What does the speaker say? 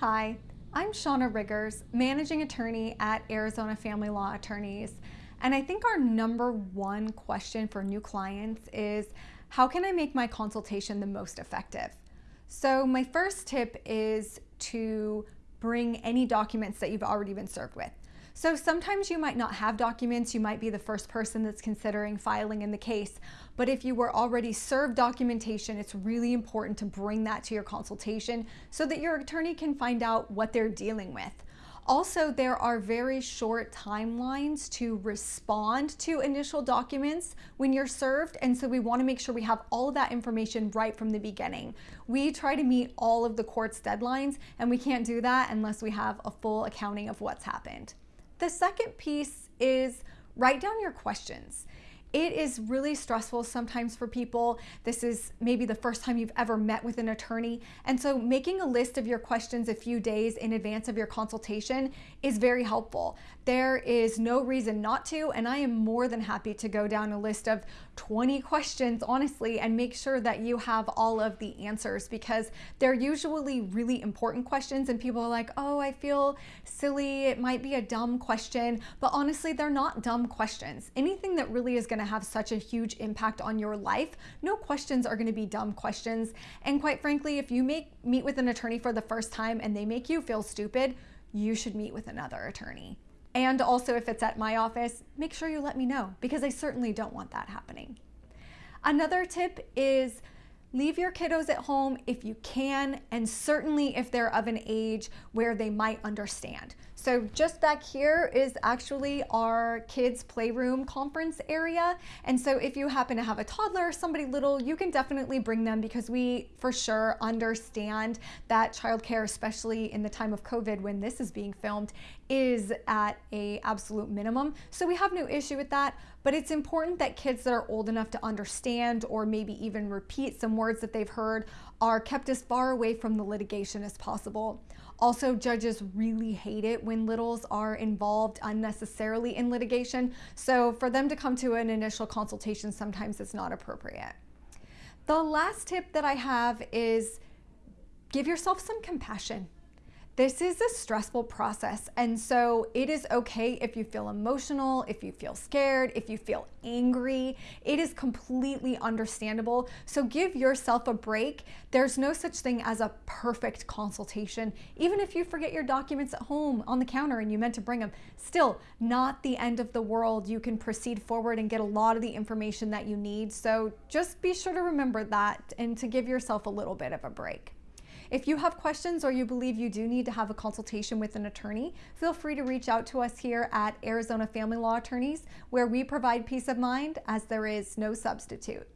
Hi, I'm Shauna Riggers, managing attorney at Arizona Family Law Attorneys. And I think our number one question for new clients is how can I make my consultation the most effective? So, my first tip is to bring any documents that you've already been served with. So sometimes you might not have documents, you might be the first person that's considering filing in the case, but if you were already served documentation, it's really important to bring that to your consultation so that your attorney can find out what they're dealing with. Also, there are very short timelines to respond to initial documents when you're served, and so we want to make sure we have all of that information right from the beginning. We try to meet all of the court's deadlines, and we can't do that unless we have a full accounting of what's happened. The second piece is write down your questions. It is really stressful sometimes for people. This is maybe the first time you've ever met with an attorney. And so making a list of your questions a few days in advance of your consultation is very helpful. There is no reason not to, and I am more than happy to go down a list of 20 questions, honestly, and make sure that you have all of the answers because they're usually really important questions, and people are like, oh, I feel silly. It might be a dumb question, but honestly, they're not dumb questions. Anything that really is going to have such a huge impact on your life, no questions are going to be dumb questions. And quite frankly, if you make meet with an attorney for the first time and they make you feel stupid, you should meet with another attorney. And also, if it's at my office, make sure you let me know because I certainly don't want that happening. Another tip is Leave your kiddos at home if you can, and certainly if they're of an age where they might understand. So just back here is actually our kids playroom conference area. And so if you happen to have a toddler somebody little, you can definitely bring them because we for sure understand that childcare, especially in the time of COVID when this is being filmed, is at a absolute minimum. So we have no issue with that, but it's important that kids that are old enough to understand or maybe even repeat some words that they've heard are kept as far away from the litigation as possible. Also, judges really hate it when littles are involved unnecessarily in litigation. So for them to come to an initial consultation, sometimes it's not appropriate. The last tip that I have is give yourself some compassion. This is a stressful process, and so it is okay if you feel emotional, if you feel scared, if you feel angry. It is completely understandable. So give yourself a break. There's no such thing as a perfect consultation. Even if you forget your documents at home on the counter and you meant to bring them, still not the end of the world. You can proceed forward and get a lot of the information that you need. So just be sure to remember that and to give yourself a little bit of a break. If you have questions or you believe you do need to have a consultation with an attorney, feel free to reach out to us here at Arizona Family Law Attorneys, where we provide peace of mind as there is no substitute.